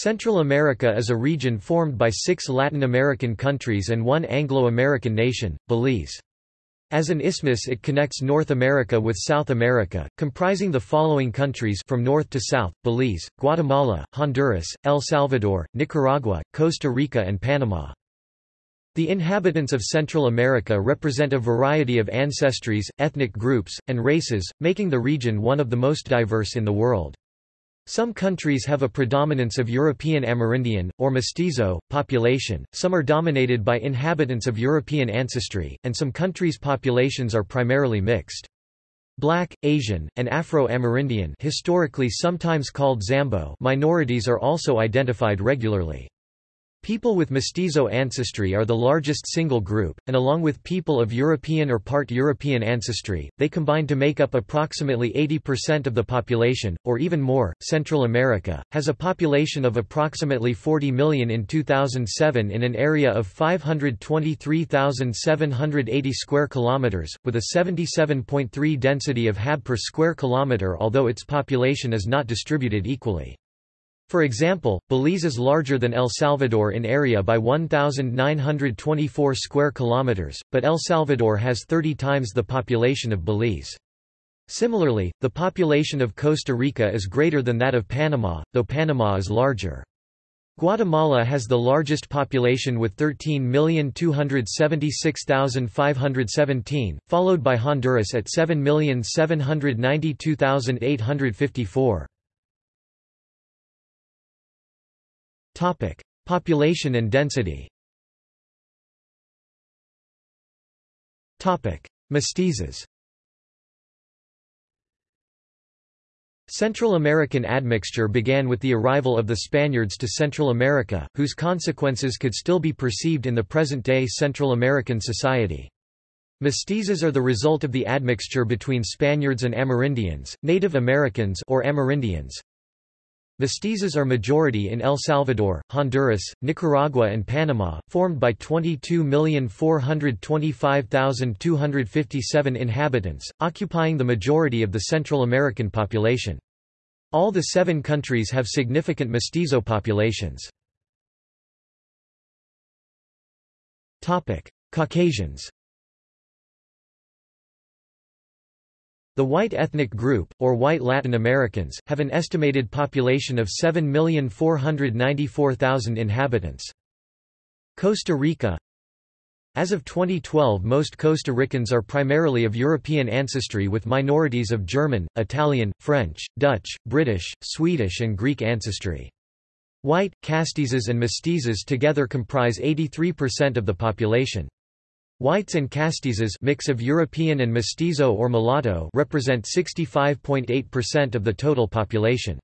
Central America is a region formed by six Latin American countries and one Anglo-American nation, Belize. As an isthmus it connects North America with South America, comprising the following countries from north to south, Belize, Guatemala, Honduras, El Salvador, Nicaragua, Costa Rica and Panama. The inhabitants of Central America represent a variety of ancestries, ethnic groups, and races, making the region one of the most diverse in the world. Some countries have a predominance of European Amerindian, or mestizo, population, some are dominated by inhabitants of European ancestry, and some countries' populations are primarily mixed. Black, Asian, and Afro-Amerindian historically sometimes called Zambo minorities are also identified regularly. People with mestizo ancestry are the largest single group, and along with people of European or part European ancestry, they combine to make up approximately 80% of the population, or even more. Central America has a population of approximately 40 million in 2007 in an area of 523,780 square kilometers, with a 77.3 density of hab per square kilometer, although its population is not distributed equally. For example, Belize is larger than El Salvador in area by 1924 square kilometers, but El Salvador has 30 times the population of Belize. Similarly, the population of Costa Rica is greater than that of Panama, though Panama is larger. Guatemala has the largest population with 13,276,517, followed by Honduras at 7,792,854. Topic: Population and density. Topic: Mestizos. Central American admixture began with the arrival of the Spaniards to Central America, whose consequences could still be perceived in the present-day Central American society. Mestizos are the result of the admixture between Spaniards and Amerindians, Native Americans or Amerindians, Mestizos are majority in El Salvador, Honduras, Nicaragua and Panama, formed by 22,425,257 inhabitants, occupying the majority of the Central American population. All the seven countries have significant mestizo populations. Caucasians The white ethnic group, or white Latin Americans, have an estimated population of 7,494,000 inhabitants. Costa Rica As of 2012 most Costa Ricans are primarily of European ancestry with minorities of German, Italian, French, Dutch, British, Swedish and Greek ancestry. White, castizos and mestizos together comprise 83% of the population. Whites and castizos mix of European and mestizo or mulatto represent 65.8% of the total population.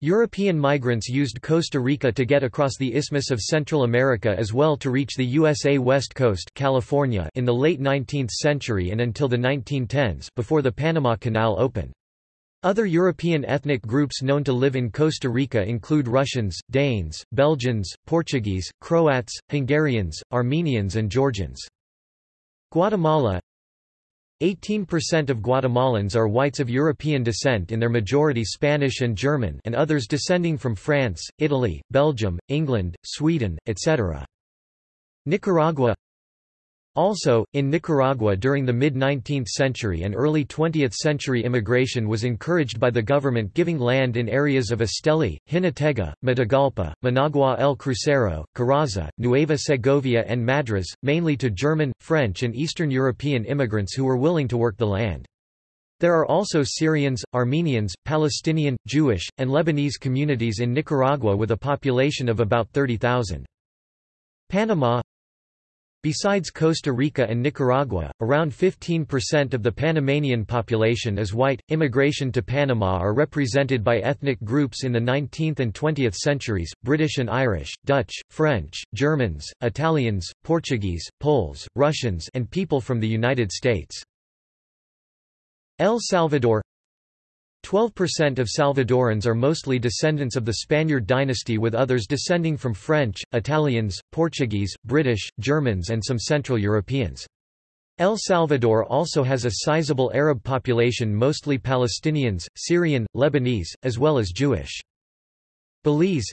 European migrants used Costa Rica to get across the Isthmus of Central America as well to reach the USA West Coast California in the late 19th century and until the 1910s before the Panama Canal opened. Other European ethnic groups known to live in Costa Rica include Russians, Danes, Belgians, Portuguese, Croats, Hungarians, Armenians and Georgians. Guatemala 18% of Guatemalans are whites of European descent in their majority Spanish and German and others descending from France, Italy, Belgium, England, Sweden, etc. Nicaragua also, in Nicaragua during the mid-19th century and early 20th century immigration was encouraged by the government giving land in areas of Esteli, Jinotega, Matagalpa, Managua el Crucero, Carazo, Nueva Segovia and Madriz, mainly to German, French and Eastern European immigrants who were willing to work the land. There are also Syrians, Armenians, Palestinian, Jewish, and Lebanese communities in Nicaragua with a population of about 30,000. Panama Besides Costa Rica and Nicaragua, around 15% of the Panamanian population is white. Immigration to Panama are represented by ethnic groups in the 19th and 20th centuries British and Irish, Dutch, French, Germans, Italians, Portuguese, Poles, Russians, and people from the United States. El Salvador 12% of Salvadorans are mostly descendants of the Spaniard dynasty with others descending from French, Italians, Portuguese, British, Germans and some Central Europeans. El Salvador also has a sizable Arab population mostly Palestinians, Syrian, Lebanese, as well as Jewish. Belize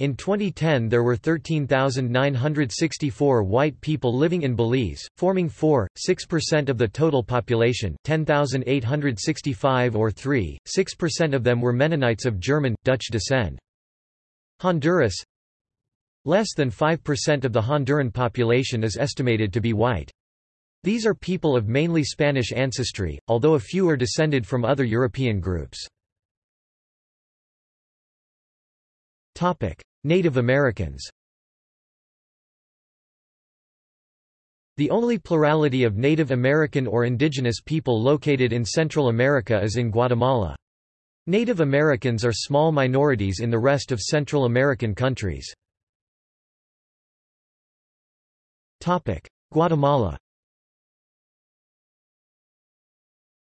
In 2010 there were 13,964 white people living in Belize, forming 4.6% of the total population 10,865 or 3.6% of them were Mennonites of German, Dutch descent. Honduras Less than 5% of the Honduran population is estimated to be white. These are people of mainly Spanish ancestry, although a few are descended from other European groups. Native Americans The only plurality of Native American or indigenous people located in Central America is in Guatemala. Native Americans are small minorities in the rest of Central American countries. Guatemala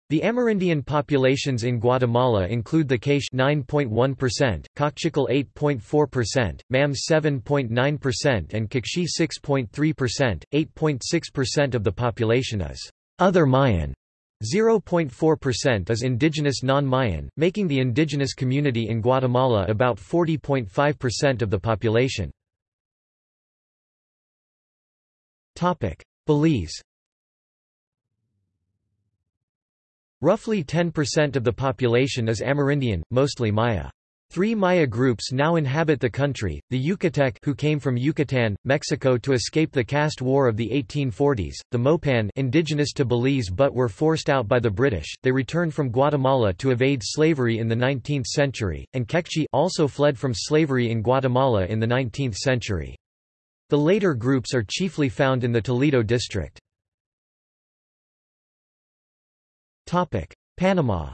The Amerindian populations in Guatemala include the K'iche' 9.1%, Kaqchikel 8.4%, Mam 7.9% and Q'eqchi' 6.3%. 8.6% of the population is other Mayan. 0.4% is indigenous non-Mayan, making the indigenous community in Guatemala about 40.5% of the population. Belize Roughly 10% of the population is Amerindian, mostly Maya. Three Maya groups now inhabit the country, the Yucatec who came from Yucatan, Mexico to escape the caste war of the 1840s, the Mopan indigenous to Belize but were forced out by the British, they returned from Guatemala to evade slavery in the 19th century, and Kekchi also fled from slavery in Guatemala in the 19th century. The later groups are chiefly found in the Toledo district. Panama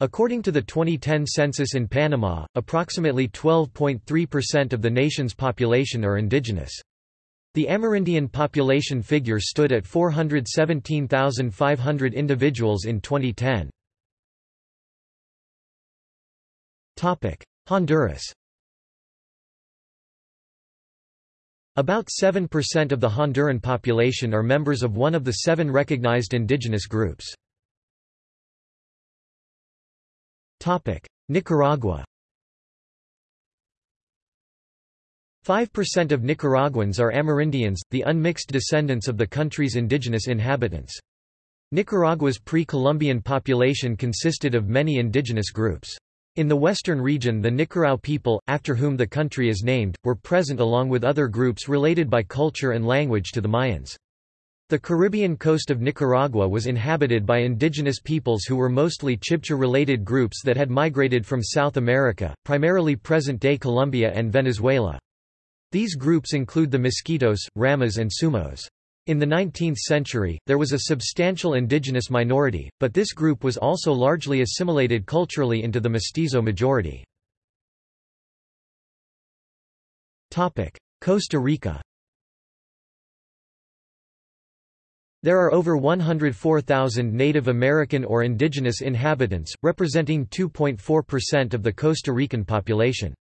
According to the 2010 census in Panama, approximately 12.3% of the nation's population are indigenous. The Amerindian population figure stood at 417,500 individuals in 2010. Honduras About 7% of the Honduran population are members of one of the seven recognized indigenous groups. Nicaragua 5% of Nicaraguans are Amerindians, the unmixed descendants of the country's indigenous inhabitants. Nicaragua's pre-Columbian population consisted of many indigenous groups. In the western region the Nicarao people, after whom the country is named, were present along with other groups related by culture and language to the Mayans. The Caribbean coast of Nicaragua was inhabited by indigenous peoples who were mostly Chibcha-related groups that had migrated from South America, primarily present-day Colombia and Venezuela. These groups include the Miskitos, Ramas and Sumos. In the 19th century, there was a substantial indigenous minority, but this group was also largely assimilated culturally into the mestizo majority. Costa Rica There are over 104,000 Native American or indigenous inhabitants, representing 2.4% of the Costa Rican population.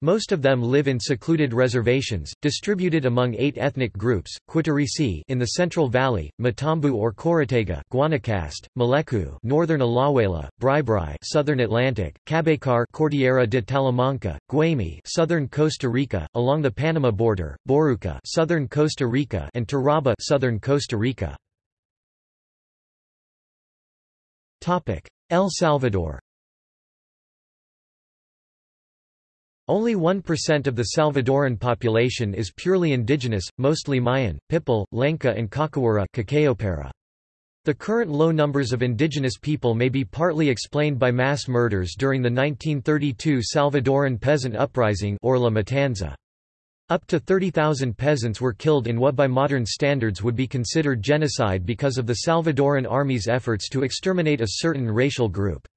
Most of them live in secluded reservations, distributed among eight ethnic groups: Quitirrisí in the Central Valley, Matambu or Chorotega, Guanacaste, Maleku, Northern Alajuela, Bribri, Southern Atlantic, Cabécar, Cordillera de Talamanca, Guaymi, Southern Costa Rica, along the Panama border, Boruca, Southern Costa Rica, and Térraba, Southern Costa Rica. El Salvador. Only 1% of the Salvadoran population is purely indigenous, mostly Mayan, Pipil, Lenca and Kakawira The current low numbers of indigenous people may be partly explained by mass murders during the 1932 Salvadoran peasant uprising or La Matanza. Up to 30,000 peasants were killed in what by modern standards would be considered genocide because of the Salvadoran army's efforts to exterminate a certain racial group.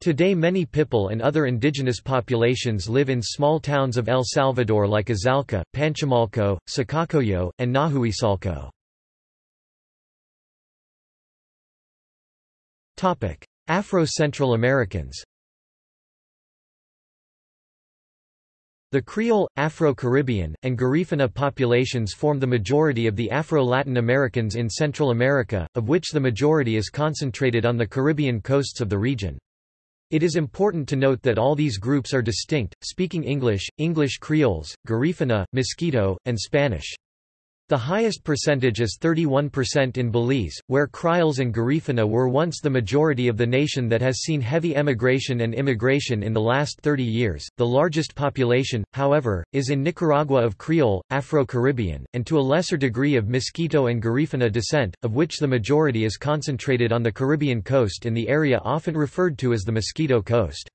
Today many Pipil and other indigenous populations live in small towns of El Salvador like Izalco, Panchimalco, Sacacoyo, and Nahuizalco. Afro-Central Americans The Creole, Afro-Caribbean, and Garifuna populations form the majority of the Afro-Latin Americans in Central America, of which the majority is concentrated on the Caribbean coasts of the region. It is important to note that all these groups are distinct, speaking English, English Creoles, Garifuna, Mosquito, and Spanish. The highest percentage is 31% in Belize, where Kriols and Garifuna were once the majority of the nation that has seen heavy emigration and immigration in the last 30 years. The largest population, however, is in Nicaragua of Creole, Afro-Caribbean, and to a lesser degree of Mosquito and Garifuna descent, of which the majority is concentrated on the Caribbean coast in the area often referred to as the Mosquito Coast.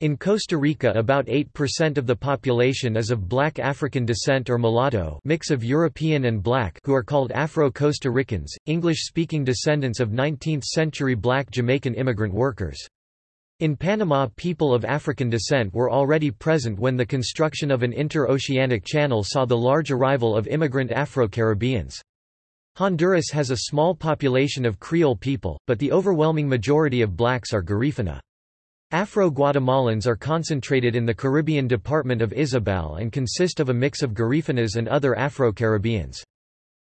In Costa Rica about 8% of the population is of black African descent or mulatto mix of European and black who are called Afro-Costa Ricans, English-speaking descendants of 19th-century black Jamaican immigrant workers. In Panama people of African descent were already present when the construction of an inter-oceanic channel saw the large arrival of immigrant Afro-Caribbeans. Honduras has a small population of Creole people, but the overwhelming majority of blacks are Garifuna. Afro-Guatemalans are concentrated in the Caribbean department of Izabal and consist of a mix of Garifunas and other Afro-Caribbeans.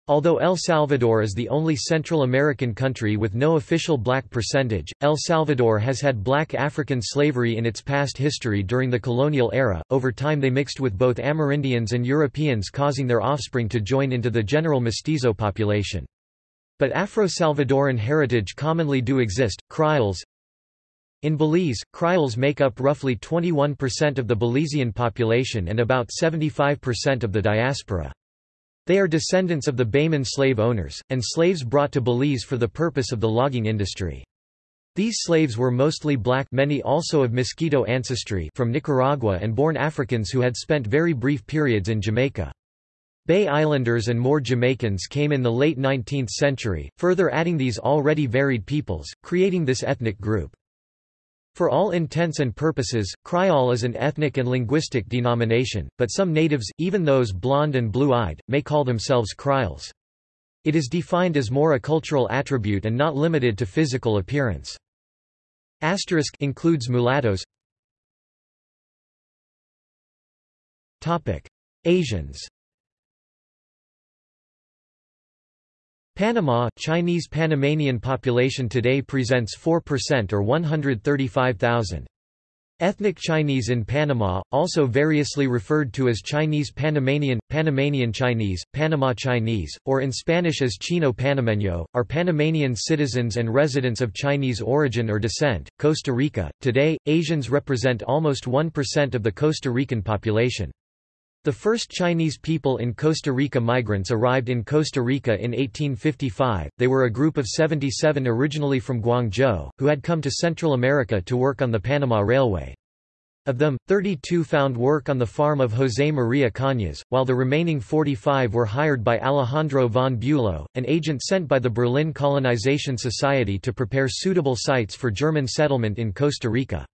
Although El Salvador is the only Central American country with no official black percentage, El Salvador has had black African slavery in its past history during the colonial era. Over time they mixed with both Amerindians and Europeans causing their offspring to join into the general mestizo population. But Afro-Salvadoran heritage commonly do exist. Kriols, in Belize, Kriols make up roughly 21% of the Belizean population and about 75% of the diaspora. They are descendants of the Bayman slave owners, and slaves brought to Belize for the purpose of the logging industry. These slaves were mostly black many also of Mosquito ancestry from Nicaragua and born Africans who had spent very brief periods in Jamaica. Bay Islanders and more Jamaicans came in the late 19th century, further adding these already varied peoples, creating this ethnic group. For all intents and purposes, Kriol is an ethnic and linguistic denomination, but some natives, even those blonde and blue-eyed, may call themselves Kriols. It is defined as more a cultural attribute and not limited to physical appearance. Asterisk includes mulattoes. Topic: Asians. Panama Chinese Panamanian population today presents 4% or 135,000. Ethnic Chinese in Panama, also variously referred to as Chinese Panamanian, Panamanian Chinese, Panama Chinese, or in Spanish as Chino Panameño, are Panamanian citizens and residents of Chinese origin or descent. Costa Rica. Today, Asians represent almost 1% of the Costa Rican population. The first Chinese people in Costa Rica migrants arrived in Costa Rica in 1855. They were a group of 77 originally from Guangzhou, who had come to Central America to work on the Panama Railway. Of them, 32 found work on the farm of José María Cañas, while the remaining 45 were hired by Alejandro von Bülow, an agent sent by the Berlin Colonization Society to prepare suitable sites for German settlement in Costa Rica.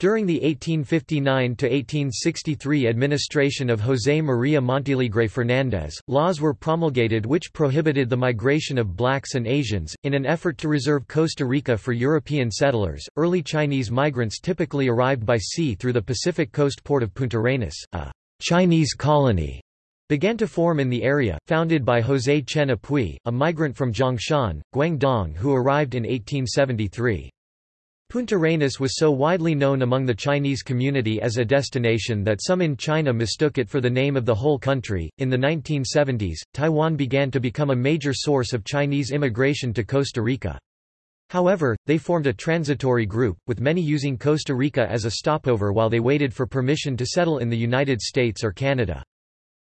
During the 1859–1863 administration of José María Montealegre Fernández, laws were promulgated which prohibited the migration of blacks and Asians. In an effort to reserve Costa Rica for European settlers, early Chinese migrants typically arrived by sea through the Pacific coast port of Punta Arenas. A Chinese colony began to form in the area, founded by José Chen Apui, a migrant from Zhongshan, Guangdong who arrived in 1873. Punta Arenas was so widely known among the Chinese community as a destination that some in China mistook it for the name of the whole country. In the 1970s, Taiwan began to become a major source of Chinese immigration to Costa Rica. However, they formed a transitory group, with many using Costa Rica as a stopover while they waited for permission to settle in the United States or Canada.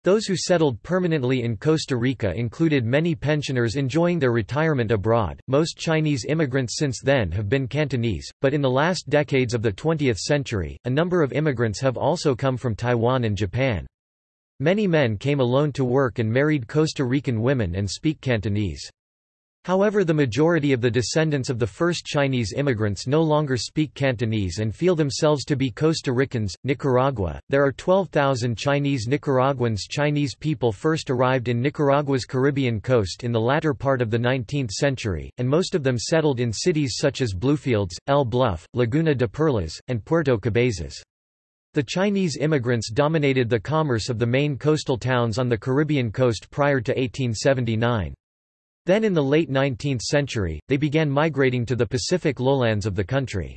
Those who settled permanently in Costa Rica included many pensioners enjoying their retirement abroad. Most Chinese immigrants since then have been Cantonese, but in the last decades of the 20th century, a number of immigrants have also come from Taiwan and Japan. Many men came alone to work and married Costa Rican women and speak Cantonese. However the majority of the descendants of the first Chinese immigrants no longer speak Cantonese and feel themselves to be Costa Ricans. Nicaragua, there are 12,000 Chinese Nicaraguans Chinese people first arrived in Nicaragua's Caribbean coast in the latter part of the 19th century, and most of them settled in cities such as Bluefields, El Bluff, Laguna de Perlas, and Puerto Cabezas. The Chinese immigrants dominated the commerce of the main coastal towns on the Caribbean coast prior to 1879. Then in the late 19th century, they began migrating to the Pacific lowlands of the country.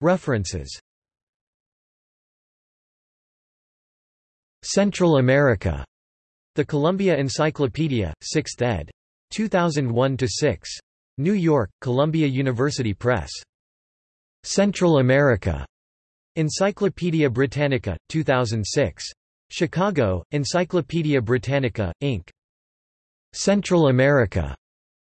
References Central America. The Columbia Encyclopedia, 6th ed. 2001–6. New York, Columbia University Press. Central America. Encyclopedia Britannica, 2006. Chicago, Encyclopædia Britannica, Inc. Central America.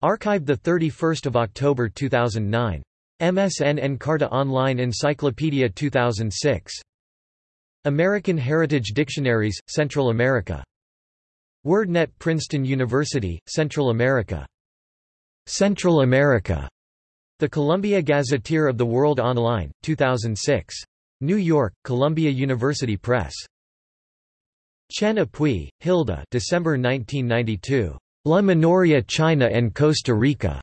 Archived 31 October 2009. MSN Encarta Online Encyclopedia 2006. American Heritage Dictionaries, Central America. WordNet Princeton University, Central America. Central America. The Columbia Gazetteer of the World Online, 2006. New York, Columbia University Press. Chen Apui, Hilda December 1992. La Minoria China and Costa Rica.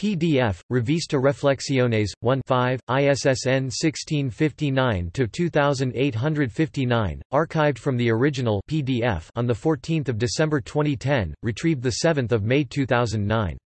PDF, Revista Reflexiones, 1 5, ISSN 1659-2859, archived from the original PDF on 14 December 2010, retrieved 7 May 2009.